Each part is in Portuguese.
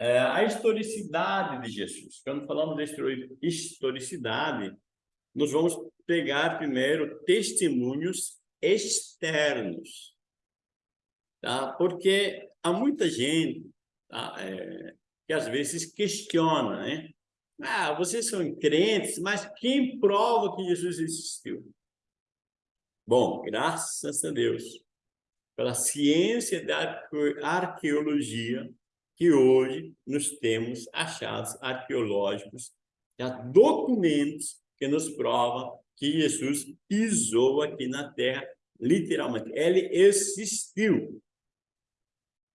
é, a historicidade de Jesus. Quando falamos de historicidade, nós vamos pegar primeiro testemunhos externos, tá? Porque há muita gente tá? é, que às vezes questiona, né? Ah, vocês são crentes, mas quem prova que Jesus existiu? Bom, graças a Deus, pela ciência da arqueologia, que hoje nós temos achados arqueológicos, já documentos que nos provam que Jesus pisou aqui na terra, literalmente. Ele existiu.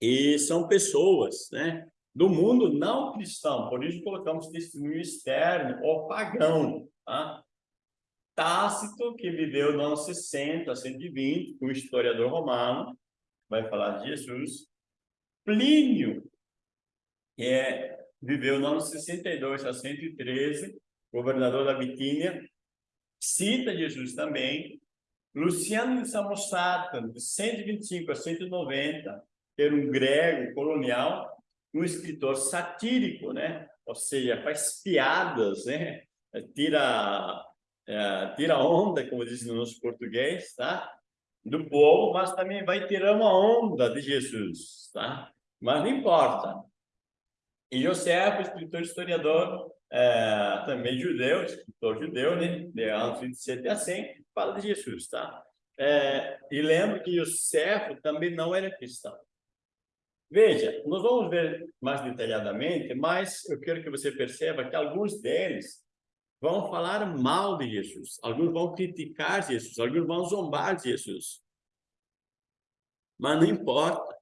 E são pessoas, né? Do mundo não cristão, por isso colocamos testemunho externo ou pagão, tá? Tácito, que viveu no ano 60 a 120, um historiador romano, vai falar de Jesus. Plínio, é, viveu no ano 62 a 113, governador da Bitínia, cita Jesus também. Luciano de Samosata, de 125 a 190, que era um grego colonial, um escritor satírico, né? Ou seja, faz piadas, né? Tira, é, tira onda, como diz no nosso português, tá? Do povo, mas também vai tirar uma onda de Jesus, tá? Mas não importa. E José, escritor historiador, é, também judeu, escritor judeu, né? De anos 27 a 100, fala de Jesus, tá? É, e lembro que José também não era cristão. Veja, nós vamos ver mais detalhadamente, mas eu quero que você perceba que alguns deles vão falar mal de Jesus, alguns vão criticar Jesus, alguns vão zombar de Jesus. Mas não importa.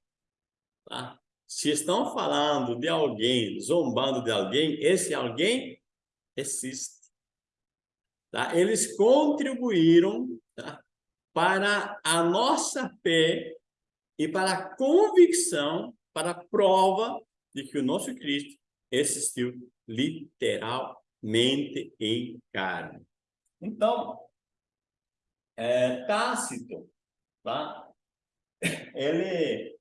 Tá? Se estão falando de alguém, zombando de alguém, esse alguém existe. Tá? Eles contribuíram tá? para a nossa fé e para a convicção, para a prova de que o nosso Cristo existiu literalmente em carne. Então, é, Tácito, tá? ele,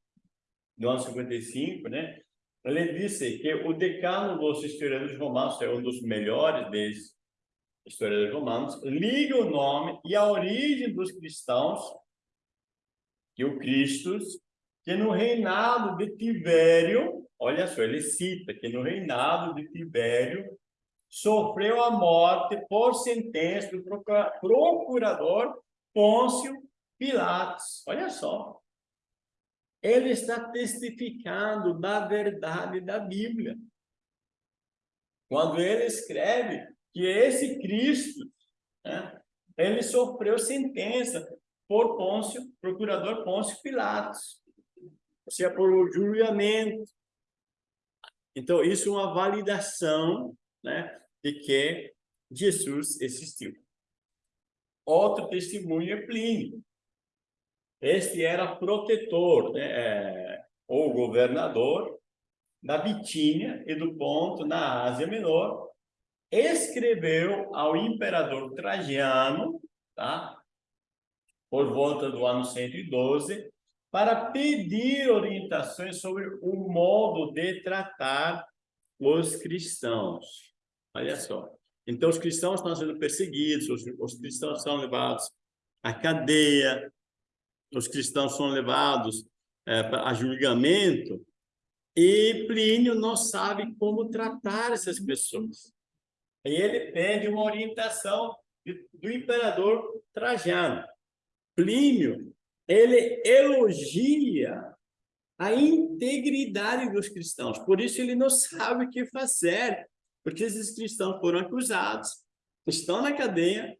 no ano 55, né? ele disse que o decano dos historiadores romanos é um dos melhores desses historiadores romanos, liga o nome e a origem dos cristãos que o Cristo, que no reinado de Tibério, olha só, ele cita que no reinado de Tibério sofreu a morte por sentença do procurador Pôncio Pilatos. Olha só. Ele está testificando da verdade da Bíblia. Quando ele escreve que esse Cristo, né, ele sofreu sentença por Pôncio, procurador Pôncio Pilatos, ou seja, por julgamento. Então, isso é uma validação né, de que Jesus existiu. Outro testemunho é Plínio. Este era protetor, né, é, ou governador da Bitínia e do Ponto, na Ásia Menor, escreveu ao imperador Trajano, tá? por volta do ano 112, para pedir orientações sobre o modo de tratar os cristãos. Olha só. Então, os cristãos estão sendo perseguidos, os, os cristãos são levados à cadeia, os cristãos são levados é, a julgamento, e Plínio não sabe como tratar essas pessoas. E ele pede uma orientação do imperador Trajano. Plínio, ele elogia a integridade dos cristãos, por isso ele não sabe o que fazer, porque esses cristãos foram acusados, estão na cadeia,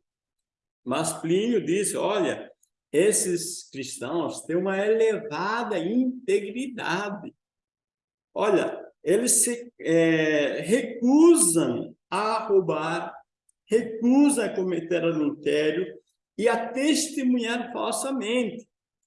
mas Plínio disse, olha, esses cristãos têm uma elevada integridade. Olha, eles se é, recusam a roubar, recusam a cometer adultério, e a testemunhar falsamente,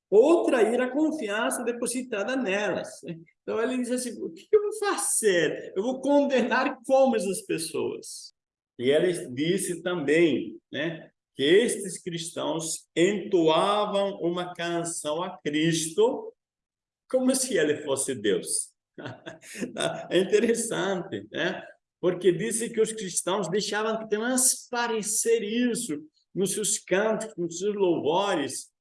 ou trair a confiança depositada nelas. Então, ele diz assim, o que eu vou fazer? Eu vou condenar como essas pessoas? E ele disse também né, que estes cristãos entoavam uma canção a Cristo como se ele fosse Deus. É interessante, né? Porque disse que os cristãos deixavam de transparecer isso nos seus cantos, nos seus louvores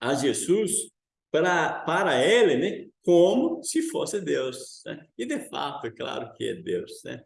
a Jesus, para, para ele, né? como se fosse Deus. Né? E, de fato, é claro que é Deus. Né?